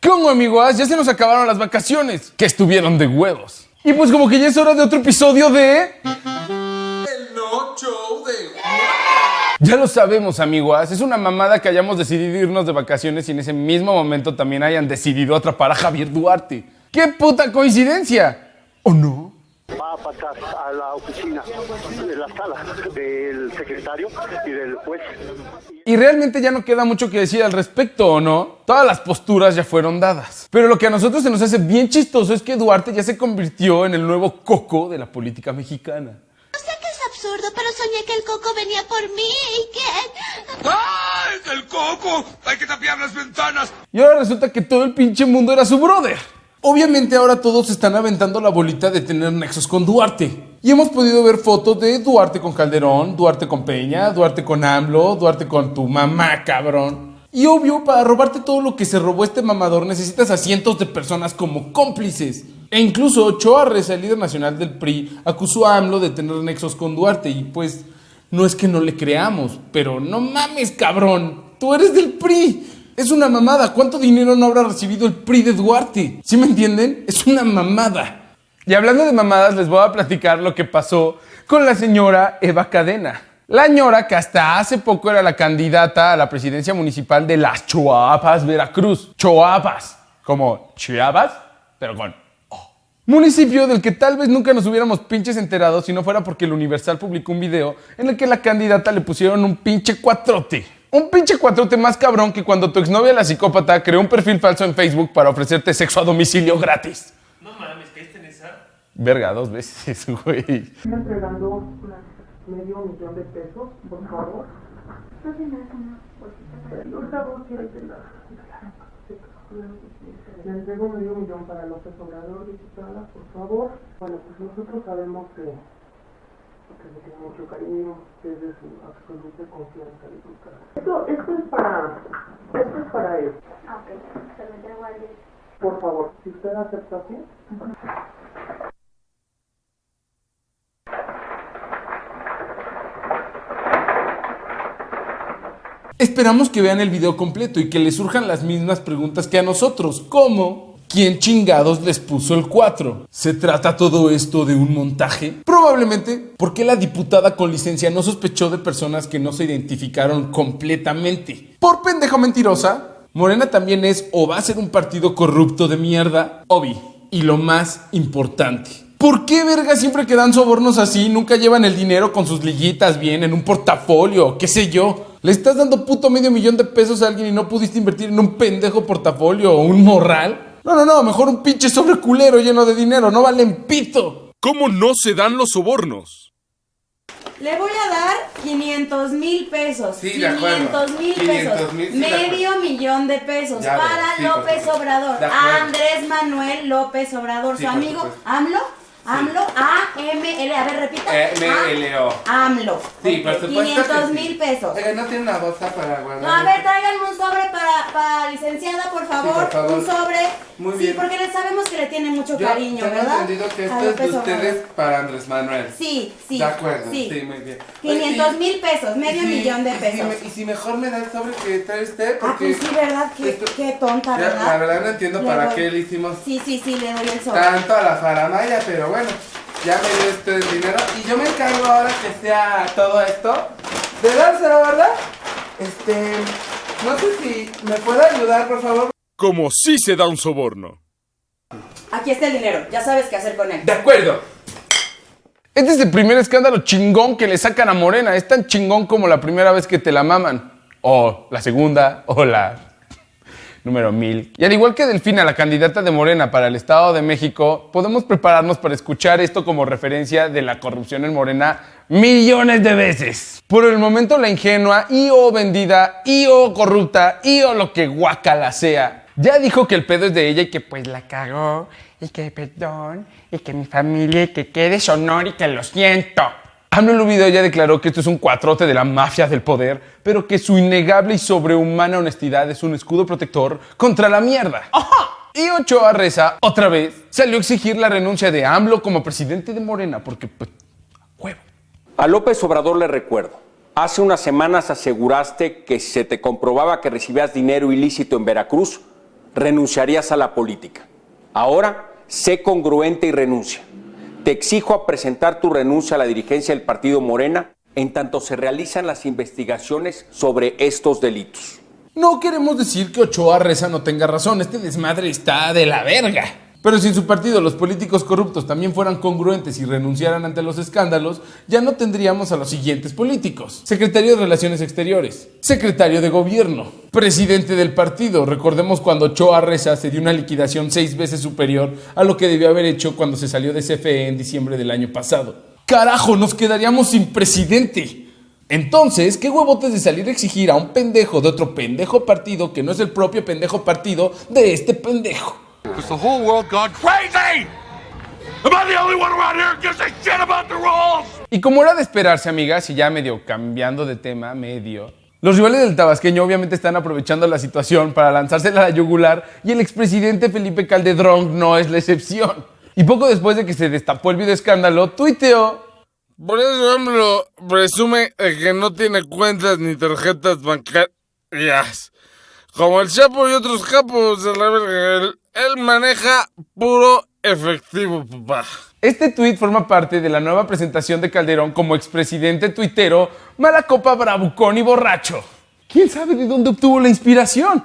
¿Qué onda, amigos? Ya se nos acabaron las vacaciones, que estuvieron de huevos. Y pues como que ya es hora de otro episodio de... El no show de... Ya lo sabemos, amigos. Es una mamada que hayamos decidido irnos de vacaciones y en ese mismo momento también hayan decidido atrapar a Javier Duarte. ¡Qué puta coincidencia! ¿O no? Va para atrás a la oficina de la sala del secretario y del juez. Y realmente ya no queda mucho que decir al respecto, ¿o no? Todas las posturas ya fueron dadas. Pero lo que a nosotros se nos hace bien chistoso es que Duarte ya se convirtió en el nuevo coco de la política mexicana. Sé que es absurdo, pero soñé que el coco venía por mí y que... ¡Ay, el coco! ¡Hay que tapiar las ventanas! Y ahora resulta que todo el pinche mundo era su brother. Obviamente ahora todos están aventando la bolita de tener nexos con Duarte. Y hemos podido ver fotos de Duarte con Calderón, Duarte con Peña, Duarte con AMLO, Duarte con tu mamá, cabrón. Y obvio, para robarte todo lo que se robó este mamador necesitas a cientos de personas como cómplices. E incluso Ochoa el líder nacional del PRI, acusó a AMLO de tener nexos con Duarte. Y pues, no es que no le creamos, pero no mames, cabrón. Tú eres del PRI. Es una mamada. ¿Cuánto dinero no habrá recibido el PRI de Duarte? ¿Sí me entienden? Es una mamada. Y hablando de mamadas, les voy a platicar lo que pasó con la señora Eva Cadena. La señora que hasta hace poco era la candidata a la presidencia municipal de las Choapas, Veracruz. Choapas, como Chiapas, pero con O. Municipio del que tal vez nunca nos hubiéramos pinches enterado si no fuera porque el Universal publicó un video en el que la candidata le pusieron un pinche cuatrote. Un pinche cuatrote más cabrón que cuando tu exnovia la psicópata creó un perfil falso en Facebook para ofrecerte sexo a domicilio gratis. No mames, ¿caíste en esa? Verga, dos veces, güey. Estoy entregando medio millón de pesos, por favor. Quieres de la... Le entrego medio millón para López Obrador, diputada, por favor. Bueno, pues nosotros sabemos que, que le tiene mucho cariño, que es de su absoluta confianza, diputada. Esto, esto es para... Esto es para él. Ah, ok, se lo entrego a él. Por favor, si usted acepta así. Esperamos que vean el video completo y que les surjan las mismas preguntas que a nosotros, como ¿quién chingados les puso el 4? ¿Se trata todo esto de un montaje? Probablemente porque la diputada con licencia no sospechó de personas que no se identificaron completamente. Por pendejo mentirosa, Morena también es o va a ser un partido corrupto de mierda, Obi. Y lo más importante. ¿Por qué verga siempre que dan sobornos así nunca llevan el dinero con sus liguitas bien en un portafolio, qué sé yo? Le estás dando puto medio millón de pesos a alguien y no pudiste invertir en un pendejo portafolio o un morral. No, no, no, mejor un pinche sobre culero lleno de dinero, no valen pito. ¿Cómo no se dan los sobornos? Le voy a dar 500 mil pesos. Sí, de acuerdo. 500 mil 500 pesos. mil, sí, de Medio millón de pesos Ya para veo, sí, López Obrador. Andrés Manuel López Obrador. Sí, su amigo. AMLO. AMLO. A-M-L. A ver, repita. M-L-O. A- AMLO. Sí, por supuesto. 500 mil pesos. no tiene una bolsa para guardar. No, a ver, tráiganme un sobre para, para licenciada, por favor. por favor. Un sobre. Muy sí, bien. porque le sabemos que le tiene mucho cariño, tengo ¿verdad? entendido que A esto es de ustedes para Andrés Manuel. Sí, sí. De acuerdo, sí, sí. muy bien. 500 Oye, y- mil pesos, medio millón de y si pesos. me- Y si mejor me da el sobre que trae usted, Ah, porque. pues sí, ¿verdad? Qué, esto- qué tonta, ¿verdad? La verdad no entiendo Le para doy. qué le hicimos Sí, sí, sí, le doy el sobre. tanto a la faramaya, pero bueno, ya me dio este el dinero. Y yo me encargo ahora que sea todo esto de dárselo, ¿verdad? Este. No sé si me puede ayudar, por favor. Como si se da un soborno. Aquí está el dinero, ya sabes qué hacer con él. De acuerdo. Este es el primer escándalo chingón que le sacan a Morena. Es tan chingón como la primera vez que te la maman. O la segunda, o la número mil. Y al igual que Delfina, la candidata de Morena para el Estado de México, podemos prepararnos para escuchar esto como referencia de la corrupción en Morena millones de veces. Por el momento, la ingenua y o vendida y o corrupta y o lo que guacala sea, ya dijo que el pedo es de ella y que pues la cagó y que perdón y que mi familia y que quede sonor y que lo siento. AMLO en un video ya declaró que esto es un cuatrote de la mafia del poder, pero que su innegable y sobrehumana honestidad es un escudo protector contra la mierda. Y Ochoa Reza, otra vez, salió a exigir la renuncia de AMLO como presidente de Morena, porque, pues, huevo. A López Obrador le recuerdo. Hace unas semanas aseguraste que si se te comprobaba que recibías dinero ilícito en Veracruz, renunciarías a la política. Ahora, sé congruente y renuncia. Te exijo a presentar tu renuncia a la dirigencia del partido Morena en tanto se realizan las investigaciones sobre estos delitos. No queremos decir que Ochoa Reza no tenga razón, este desmadre está de la verga. Pero si en su partido los políticos corruptos también fueran congruentes y renunciaran ante los escándalos, ya no tendríamos a los siguientes políticos. Secretario de Relaciones Exteriores, secretario de Gobierno, presidente del partido. Recordemos cuando Ochoa Reza se dio una liquidación seis veces superior a lo que debió haber hecho cuando se salió de CFE en diciembre del año pasado. Carajo, nos quedaríamos sin presidente. Entonces, ¿qué huevotes de salir a exigir a un pendejo de otro pendejo partido que no es el propio pendejo partido de este pendejo? Has the whole world gone crazy? Am I the only one around here who gives a shit about the rules? Y como era de esperarse, amigas, y ya medio cambiando de tema, medio, los rivales del tabasqueño obviamente están aprovechando la situación para lanzársela a la yugular y el expresidente Felipe Calderón no es la excepción. Y poco después de que se destapó el video escándalo, tuiteó Por eso AMLO presume que no tiene cuentas ni tarjetas bancarias. Como el Chapo y otros capos de la verga, él, él maneja puro efectivo, papá. Este tuit forma parte de la nueva presentación de Calderón como expresidente tuitero, mala copa, bravucón y borracho. ¿Quién sabe de dónde obtuvo la inspiración?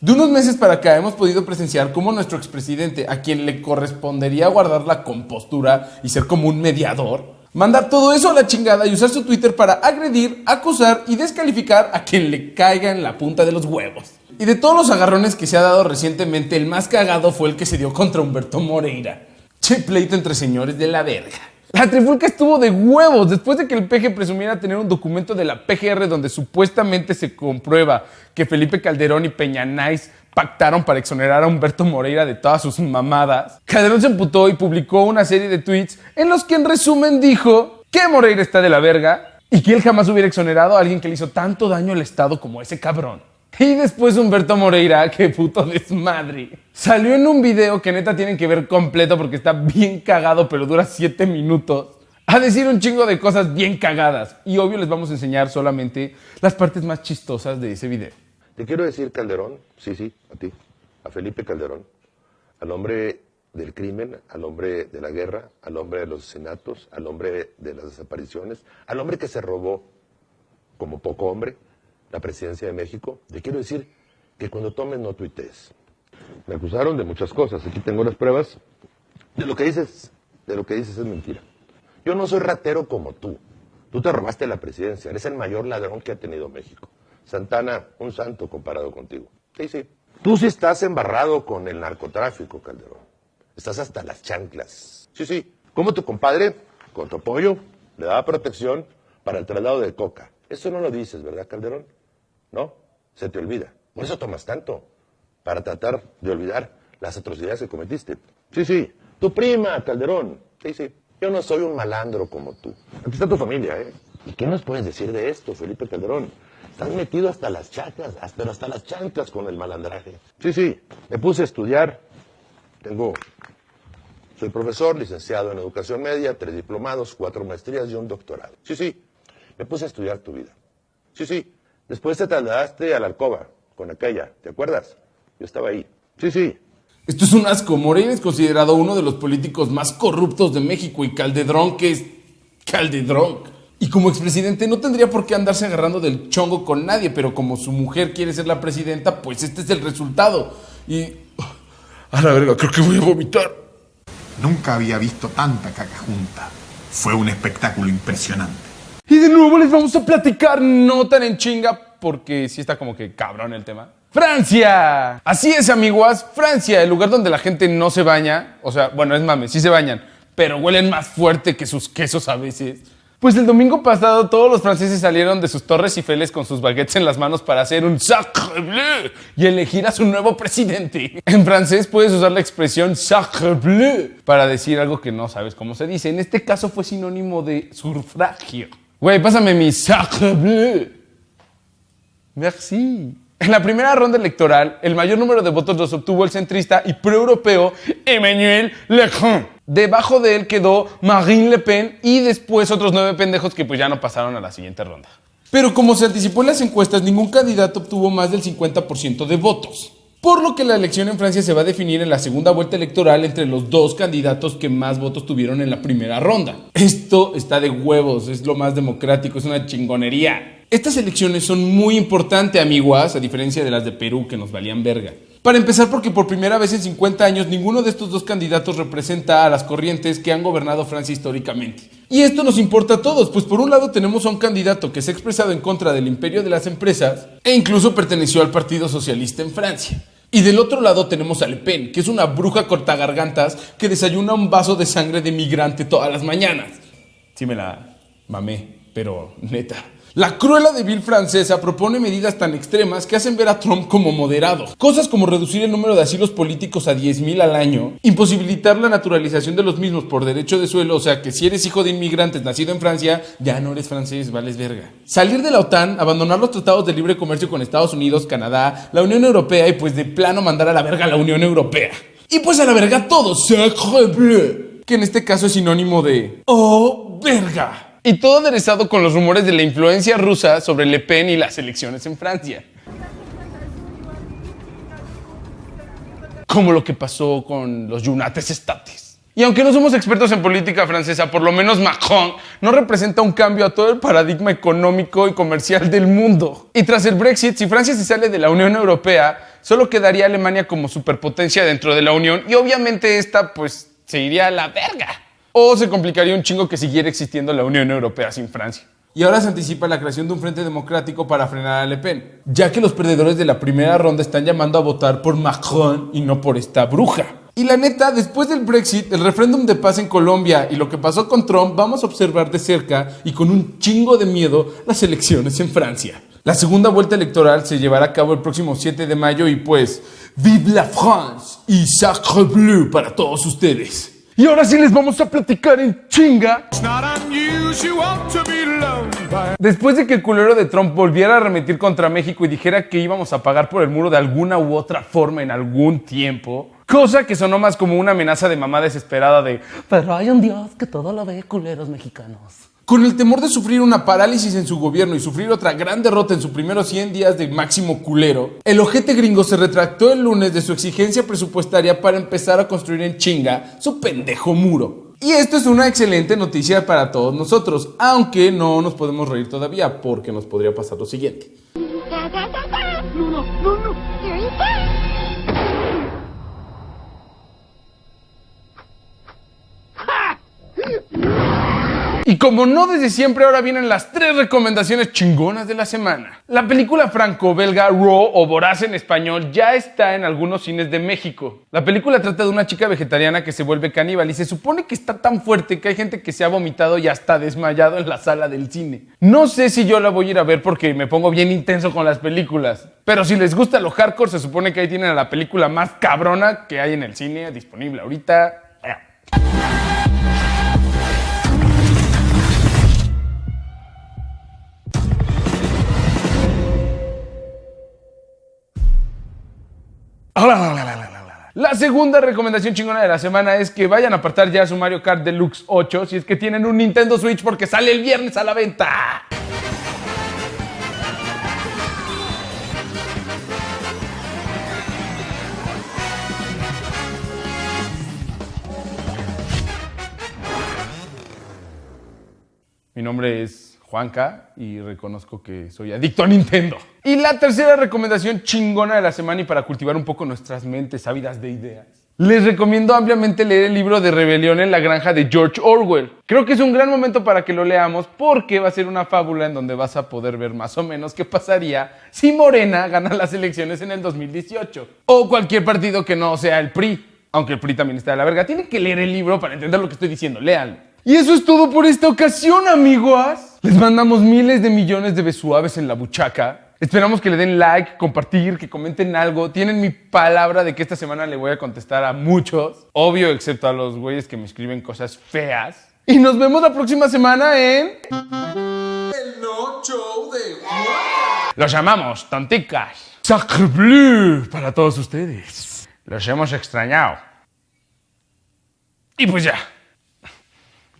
De unos meses para acá hemos podido presenciar cómo nuestro expresidente, a quien le correspondería guardar la compostura y ser como un mediador, mandar todo eso a la chingada y usar su Twitter para agredir, acusar y descalificar a quien le caiga en la punta de los huevos. Y de todos los agarrones que se ha dado recientemente, el más cagado fue el que se dio contra Humberto Moreira. Che pleito entre señores de la verga. La trifulca estuvo de huevos después de que el PG presumiera tener un documento de la PGR donde supuestamente se comprueba que Felipe Calderón y Peña Nice pactaron para exonerar a Humberto Moreira de todas sus mamadas. Calderón se emputó y publicó una serie de tweets en los que en resumen dijo que Moreira está de la verga y que él jamás hubiera exonerado a alguien que le hizo tanto daño al Estado como ese cabrón. Y después Humberto Moreira, qué puto desmadre. Salió en un video que neta tienen que ver completo porque está bien cagado, pero dura 7 minutos. A decir un chingo de cosas bien cagadas. Y obvio les vamos a enseñar solamente las partes más chistosas de ese video. Te quiero decir, Calderón, sí, sí, a ti, a Felipe Calderón, al hombre del crimen, al hombre de la guerra, al hombre de los asesinatos, al hombre de las desapariciones, al hombre que se robó, como poco hombre, la presidencia de México. Te quiero decir que cuando tomes no tuitees. Me acusaron de muchas cosas, aquí tengo las pruebas. De lo que dices, de lo que dices es mentira. Yo no soy ratero como tú. Tú te robaste la presidencia, eres el mayor ladrón que ha tenido México. Santana, un santo comparado contigo. Sí, sí. Tú sí estás embarrado con el narcotráfico, Calderón. Estás hasta las chanclas. Sí, sí. Como tu compadre, con tu apoyo, le daba protección para el traslado de coca. Eso no lo dices, ¿verdad, Calderón? ¿No? Se te olvida. Por eso tomas tanto. Para tratar de olvidar las atrocidades que cometiste. Sí, sí. Tu prima, Calderón. Sí, sí. Yo no soy un malandro como tú. Aquí está tu familia, ¿eh? ¿Y qué nos puedes decir de esto, Felipe Calderón? Estás metido hasta las chanclas, pero hasta las chanclas con el malandraje. Sí, sí. Me puse a estudiar. Tengo. Soy profesor, licenciado en educación media, tres diplomados, cuatro maestrías y un doctorado. Sí, sí. Me puse a estudiar tu vida. Sí, sí. Después te trasladaste a la alcoba con aquella, ¿te acuerdas? Yo estaba ahí. Sí, sí. Esto es un asco. Moreira es considerado uno de los políticos más corruptos de México y Calderón, que es Calderón. Y como expresidente no tendría por qué andarse agarrando del chongo con nadie, pero como su mujer quiere ser la presidenta, pues este es el resultado. Y... A la verga, creo que voy a vomitar. Nunca había visto tanta caca junta. Fue un espectáculo impresionante. Y de nuevo les vamos a platicar, no tan en chinga, porque sí está como que cabrón el tema. Francia. Así es, amiguas. Francia, el lugar donde la gente no se baña. O sea, bueno, es mame, sí se bañan, pero huelen más fuerte que sus quesos a veces. Pues el domingo pasado todos los franceses salieron de sus torres Eiffel con sus baguettes en las manos para hacer un sacre bleu y elegir a su nuevo presidente. En francés puedes usar la expresión sacre bleu para decir algo que no sabes cómo se dice. En este caso fue sinónimo de sufragio. Güey, pásame mi sacre bleu. Merci. En la primera ronda electoral, el mayor número de votos los obtuvo el centrista y proeuropeo Emmanuel Macron. Debajo de él quedó Marine Le Pen y después otros nueve pendejos que pues ya no pasaron a la siguiente ronda. Pero como se anticipó en las encuestas, ningún candidato obtuvo más del 50% de votos. Por lo que la elección en Francia se va a definir en la segunda vuelta electoral entre los dos candidatos que más votos tuvieron en la primera ronda. Esto está de huevos, es lo más democrático, es una chingonería. Estas elecciones son muy importantes, amiguas, a diferencia de las de Perú que nos valían verga. Para empezar, porque por primera vez en 50 años ninguno de estos dos candidatos representa a las corrientes que han gobernado Francia históricamente. Y esto nos importa a todos, pues por un lado tenemos a un candidato que se ha expresado en contra del imperio de las empresas e incluso perteneció al Partido Socialista en Francia. Y del otro lado tenemos a Le Pen, que es una bruja cortagargantas que desayuna un vaso de sangre de migrante todas las mañanas. Sí me la mamé, pero neta. La cruela débil francesa propone medidas tan extremas que hacen ver a Trump como moderado. Cosas como reducir el número de asilos políticos a 10.000 al año, imposibilitar la naturalización de los mismos por derecho de suelo, o sea que si eres hijo de inmigrantes nacido en Francia, ya no eres francés, vales verga. Salir de la OTAN, abandonar los tratados de libre comercio con Estados Unidos, Canadá, la Unión Europea y pues de plano mandar a la verga a la Unión Europea. Y pues a la verga todo, sacre bleu, que en este caso es sinónimo de... ¡Oh, verga! Y todo aderezado con los rumores de la influencia rusa sobre Le Pen y las elecciones en Francia. Como lo que pasó con los Yunates Estates. Y aunque no somos expertos en política francesa, por lo menos Macron no representa un cambio a todo el paradigma económico y comercial del mundo. Y tras el Brexit, si Francia se sale de la Unión Europea, solo quedaría Alemania como superpotencia dentro de la Unión y obviamente esta pues se iría a la verga o se complicaría un chingo que siguiera existiendo la Unión Europea sin Francia. Y ahora se anticipa la creación de un frente democrático para frenar a Le Pen, ya que los perdedores de la primera ronda están llamando a votar por Macron y no por esta bruja. Y la neta, después del Brexit, el referéndum de paz en Colombia y lo que pasó con Trump, vamos a observar de cerca y con un chingo de miedo las elecciones en Francia. La segunda vuelta electoral se llevará a cabo el próximo 7 de mayo y pues, ¡Vive la France! Y Sacre Bleu para todos ustedes. Y ahora sí les vamos a platicar en chinga. Después de que el culero de Trump volviera a remitir contra México y dijera que íbamos a pagar por el muro de alguna u otra forma en algún tiempo, cosa que sonó más como una amenaza de mamá desesperada de, pero hay un Dios que todo lo ve, culeros mexicanos. Con el temor de sufrir una parálisis en su gobierno y sufrir otra gran derrota en sus primeros 100 días de máximo culero, el ojete gringo se retractó el lunes de su exigencia presupuestaria para empezar a construir en chinga su pendejo muro. Y esto es una excelente noticia para todos nosotros, aunque no nos podemos reír todavía porque nos podría pasar lo siguiente. Y como no desde siempre, ahora vienen las tres recomendaciones chingonas de la semana. La película franco-belga Raw o Voraz en español ya está en algunos cines de México. La película trata de una chica vegetariana que se vuelve caníbal y se supone que está tan fuerte que hay gente que se ha vomitado y hasta desmayado en la sala del cine. No sé si yo la voy a ir a ver porque me pongo bien intenso con las películas. Pero si les gusta lo hardcore, se supone que ahí tienen a la película más cabrona que hay en el cine disponible ahorita. La segunda recomendación chingona de la semana es que vayan a apartar ya su Mario Kart Deluxe 8 si es que tienen un Nintendo Switch porque sale el viernes a la venta. Mi nombre es Juanca y reconozco que soy adicto a Nintendo. Y la tercera recomendación chingona de la semana y para cultivar un poco nuestras mentes ávidas de ideas. Les recomiendo ampliamente leer el libro de Rebelión en la Granja de George Orwell. Creo que es un gran momento para que lo leamos porque va a ser una fábula en donde vas a poder ver más o menos qué pasaría si Morena gana las elecciones en el 2018. O cualquier partido que no sea el PRI. Aunque el PRI también está de la verga. Tienen que leer el libro para entender lo que estoy diciendo. Léanlo. Y eso es todo por esta ocasión, amigos. Les mandamos miles de millones de besuaves en la buchaca. Esperamos que le den like, compartir, que comenten algo. Tienen mi palabra de que esta semana le voy a contestar a muchos. Obvio, excepto a los güeyes que me escriben cosas feas. Y nos vemos la próxima semana en... El No Show de Los llamamos tonticas. Sacre bleu para todos ustedes. Los hemos extrañado. Y pues ya.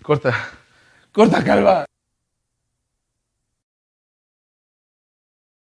Corta. Corta, calva.